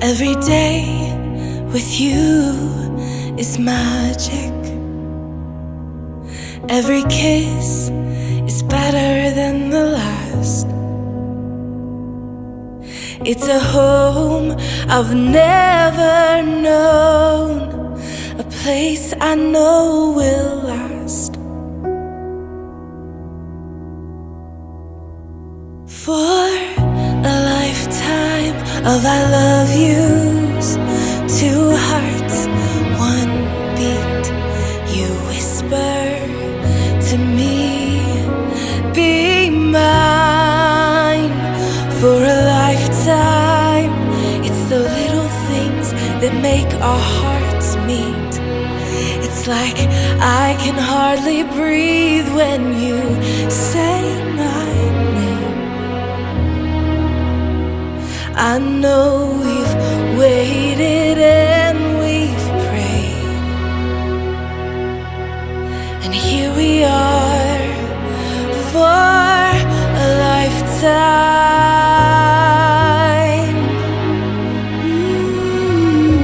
Every day with you is magic. Every kiss is better than the last. It's a home I've never known, a place I know will last. Of I love yous, two hearts, one beat. You whisper to me, be mine for a lifetime. It's the little things that make our hearts meet. It's like I can hardly breathe when you say my I know we've waited and we've prayed. And here we are for a lifetime. Mm.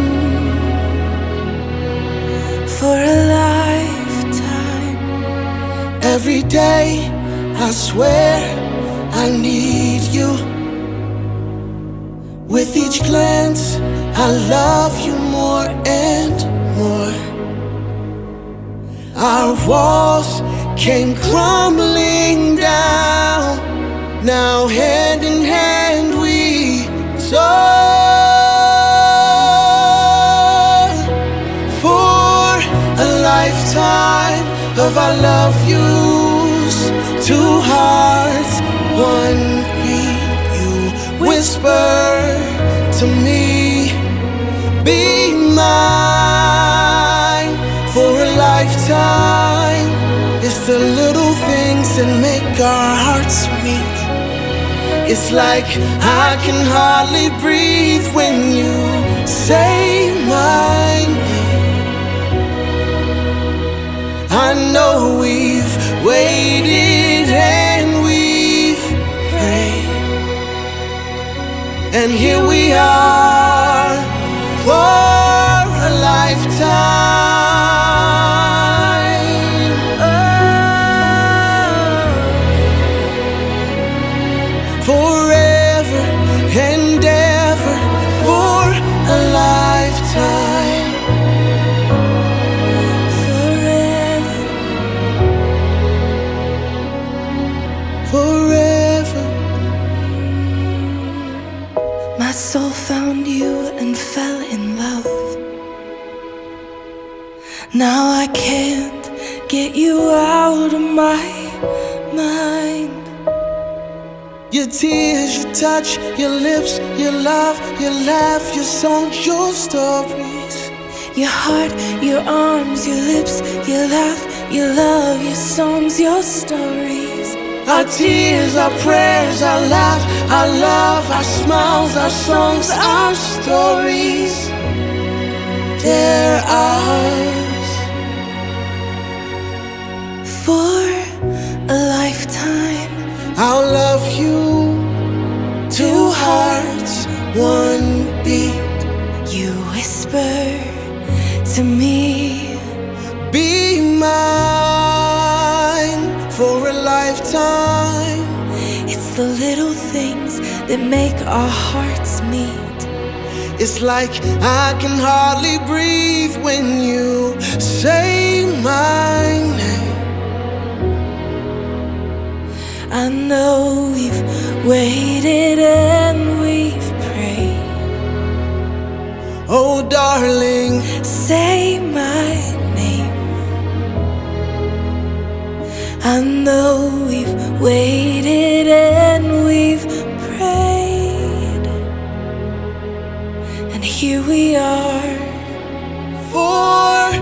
For a lifetime. Every day, I swear I need you. Each glance, I love you more and more. Our walls came crumbling down. Now, hand in hand, we soar for a lifetime of I love yous. Two hearts, one beat. You whisper to me, be mine for a lifetime. It's the little things that make our hearts meet. It's like I can hardly breathe when you say my name. I know we've waited And here we are Now I can't get you out of my mind. Your tears, your touch, your lips, your love, your laugh, your songs, your stories. Your heart, your arms, your lips, your laugh, your love, your songs, your stories. Our tears, our prayers, our laugh, our love, our smiles, our songs, our stories. They're ours. One beat. you whisper to me. Be mine for a lifetime. It's the little things that make our hearts meet. It's like I can hardly breathe when you say my name. I know we've waited Oh, darling, Say my name. I know we've waited and we've prayed. And here we are. for